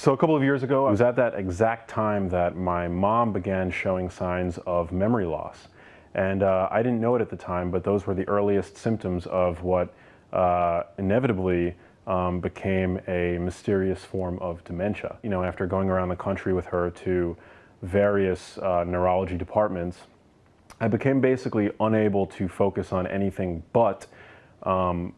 So a couple of years ago, it was at that exact time that my mom began showing signs of memory loss. And uh, I didn't know it at the time, but those were the earliest symptoms of what uh, inevitably um, became a mysterious form of dementia. You know, after going around the country with her to various uh, neurology departments, I became basically unable to focus on anything but um,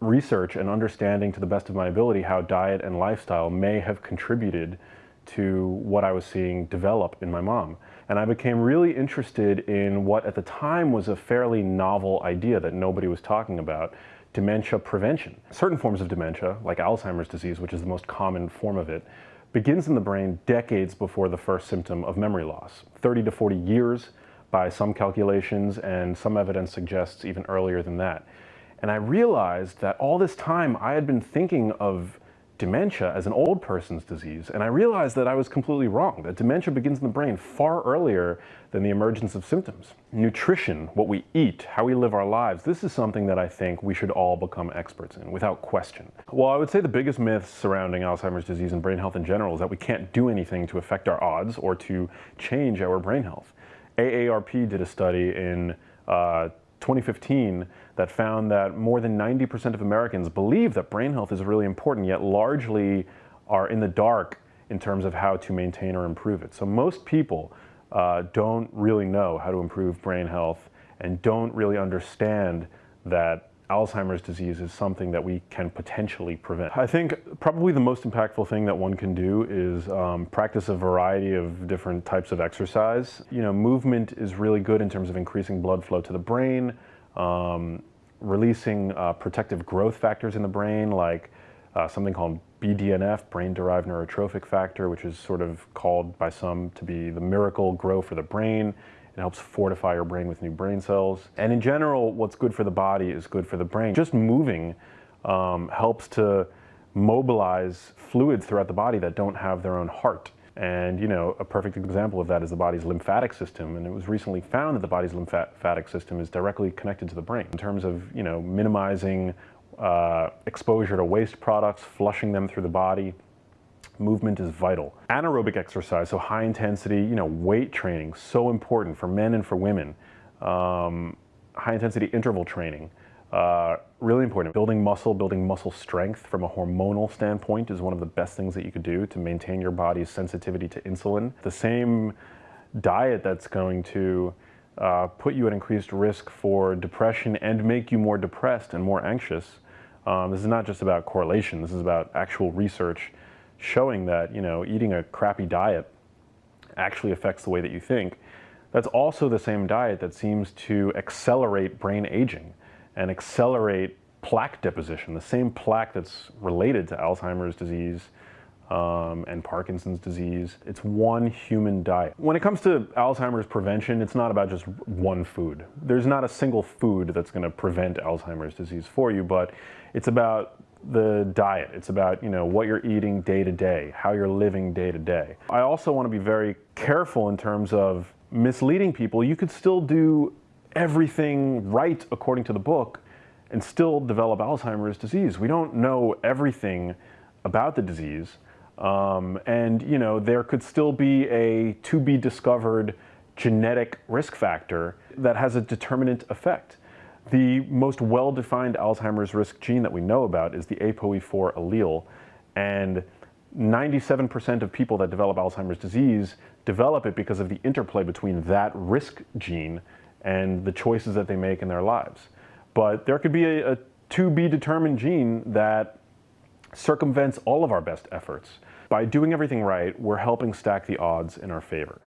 research and understanding to the best of my ability how diet and lifestyle may have contributed to what I was seeing develop in my mom. And I became really interested in what at the time was a fairly novel idea that nobody was talking about, dementia prevention. Certain forms of dementia, like Alzheimer's disease, which is the most common form of it, begins in the brain decades before the first symptom of memory loss. 30 to 40 years by some calculations, and some evidence suggests even earlier than that. And I realized that all this time I had been thinking of dementia as an old person's disease, and I realized that I was completely wrong, that dementia begins in the brain far earlier than the emergence of symptoms. Nutrition, what we eat, how we live our lives, this is something that I think we should all become experts in, without question. Well, I would say the biggest myth surrounding Alzheimer's disease and brain health in general is that we can't do anything to affect our odds or to change our brain health. AARP did a study in uh, 2015 that found that more than 90% of Americans believe that brain health is really important, yet largely are in the dark in terms of how to maintain or improve it. So most people uh, don't really know how to improve brain health and don't really understand that Alzheimer's disease is something that we can potentially prevent. I think probably the most impactful thing that one can do is um, practice a variety of different types of exercise. You know, movement is really good in terms of increasing blood flow to the brain, um, releasing uh, protective growth factors in the brain like uh, something called BDNF, brain-derived neurotrophic factor, which is sort of called by some to be the Miracle-Gro for the brain. It helps fortify your brain with new brain cells. And in general, what's good for the body is good for the brain. Just moving um, helps to mobilize fluids throughout the body that don't have their own heart. And you know, a perfect example of that is the body's lymphatic system. And it was recently found that the body's lymphatic system is directly connected to the brain in terms of you know minimizing uh, exposure to waste products, flushing them through the body, movement is vital. Anaerobic exercise, so high intensity, you know, weight training, so important for men and for women. Um, high intensity interval training, uh, really important. Building muscle, building muscle strength from a hormonal standpoint is one of the best things that you could do to maintain your body's sensitivity to insulin. The same diet that's going to uh, put you at increased risk for depression and make you more depressed and more anxious. Um, this is not just about correlation, this is about actual research showing that you know eating a crappy diet actually affects the way that you think. That's also the same diet that seems to accelerate brain aging and accelerate plaque deposition, the same plaque that's related to Alzheimer's disease um, and Parkinson's disease. It's one human diet. When it comes to Alzheimer's prevention, it's not about just one food. There's not a single food that's going to prevent Alzheimer's disease for you, but it's about the diet. It's about, you know, what you're eating day to day, how you're living day to day. I also want to be very careful in terms of misleading people. You could still do everything right according to the book and still develop Alzheimer's disease. We don't know everything about the disease. Um, and, you know, there could still be a to be discovered genetic risk factor that has a determinant effect. The most well-defined Alzheimer's risk gene that we know about is the ApoE4 allele, and 97% of people that develop Alzheimer's disease develop it because of the interplay between that risk gene and the choices that they make in their lives. But there could be a, a to be determined gene that circumvents all of our best efforts. By doing everything right, we're helping stack the odds in our favor.